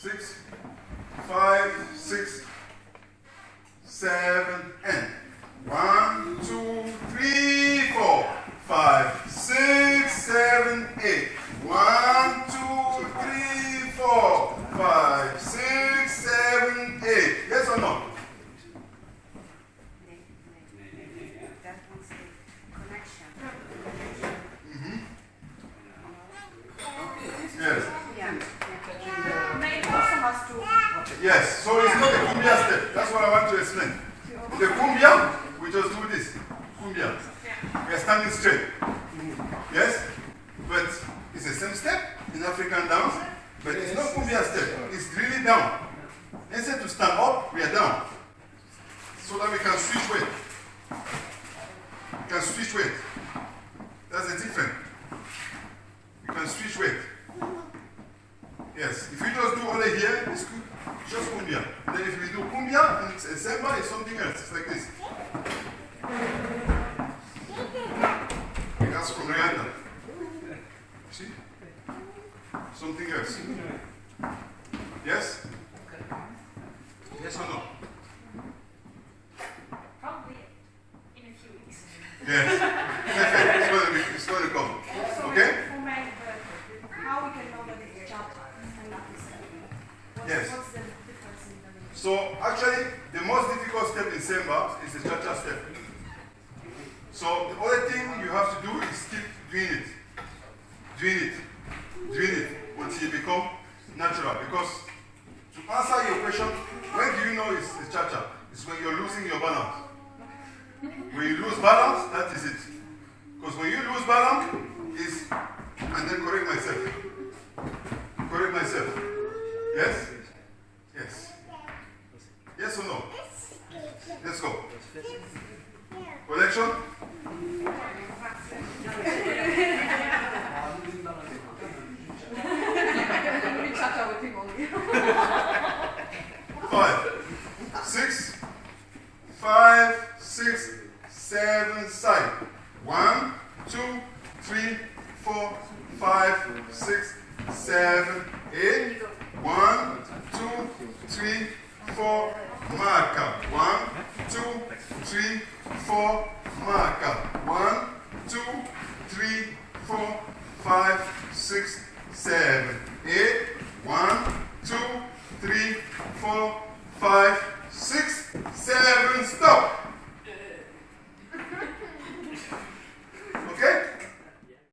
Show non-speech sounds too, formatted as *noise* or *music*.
six, five, six, seven, and one, two, three, four, five, six, seven, eight. One, two, three, four, five, six, seven, eight. Yes or no? The connection. Mm-hmm. Yes. Yeah. But it also has to. Yes. So it's not a cumbia step. That's what I want to explain. The cumbia, we just do this. Cumbia. We are standing straight. Yes? But it's the same step in African dance, but it's not cumbia step. It's really down. Instead to stand up, we are down. So that we can switch weight. We can switch weight. That's the difference. You can switch weight. Yes. If you just do only here, it's good. Just cumbia. Then if we do cumbia and samba, it's something else. It's like this. That's from Rwanda. See? Something else. Yes? Yes or no? Probably in a few weeks. Yes. it's going to be, it's going to come. Okay? For my, but how we can know that it's chapter and not the Yes. What's the difference in the So actually, the most difficult step in Semba is the cha-cha step. So the only thing you have to do is keep doing it, doing it, doing it until you become natural. Because to answer your question, when do you know it's the cha-cha? It's when you're losing your balance. When you lose balance, that is it. Because when you lose balance, is and then correct myself. Correct myself. Yes? Yes. Or no? Let's go. Collection? *laughs* Five, six, five, six, seven, side. One, two, three, four, five, six, seven, eight. One, two, three, four, marker. One, two, three, four, marker. One, two, three, four, five, six, seven, eight. One, two, three, four, five,